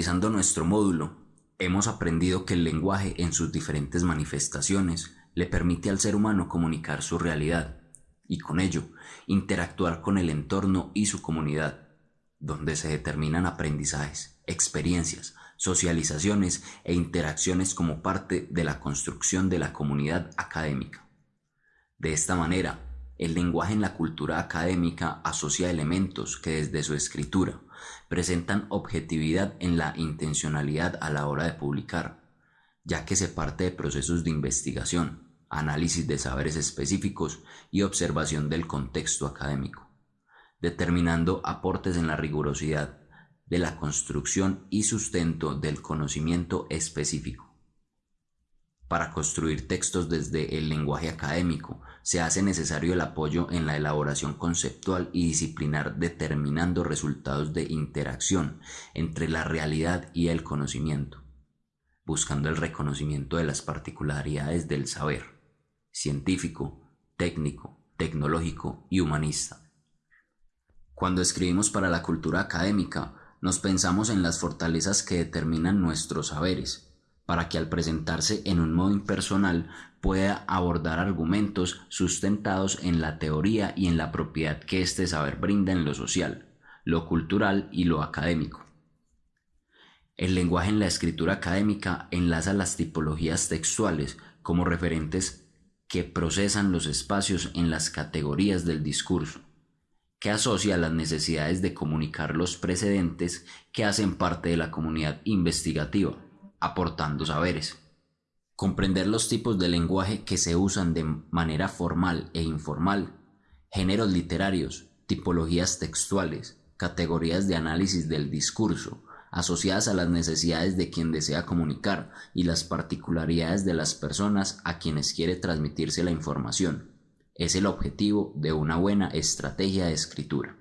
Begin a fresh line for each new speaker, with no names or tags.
finalizando nuestro módulo, hemos aprendido que el lenguaje en sus diferentes manifestaciones le permite al ser humano comunicar su realidad y con ello interactuar con el entorno y su comunidad, donde se determinan aprendizajes, experiencias, socializaciones e interacciones como parte de la construcción de la comunidad académica. De esta manera, el lenguaje en la cultura académica asocia elementos que desde su escritura presentan objetividad en la intencionalidad a la hora de publicar, ya que se parte de procesos de investigación, análisis de saberes específicos y observación del contexto académico, determinando aportes en la rigurosidad de la construcción y sustento del conocimiento específico. Para construir textos desde el lenguaje académico se hace necesario el apoyo en la elaboración conceptual y disciplinar determinando resultados de interacción entre la realidad y el conocimiento, buscando el reconocimiento de las particularidades del saber científico, técnico, tecnológico y humanista. Cuando escribimos para la cultura académica, nos pensamos en las fortalezas que determinan nuestros saberes, para que al presentarse en un modo impersonal pueda abordar argumentos sustentados en la teoría y en la propiedad que este saber brinda en lo social, lo cultural y lo académico. El lenguaje en la escritura académica enlaza las tipologías textuales como referentes que procesan los espacios en las categorías del discurso, que asocia las necesidades de comunicar los precedentes que hacen parte de la comunidad investigativa aportando saberes. Comprender los tipos de lenguaje que se usan de manera formal e informal, géneros literarios, tipologías textuales, categorías de análisis del discurso, asociadas a las necesidades de quien desea comunicar y las particularidades de las personas a quienes quiere transmitirse la información. Es el objetivo de una buena estrategia de escritura.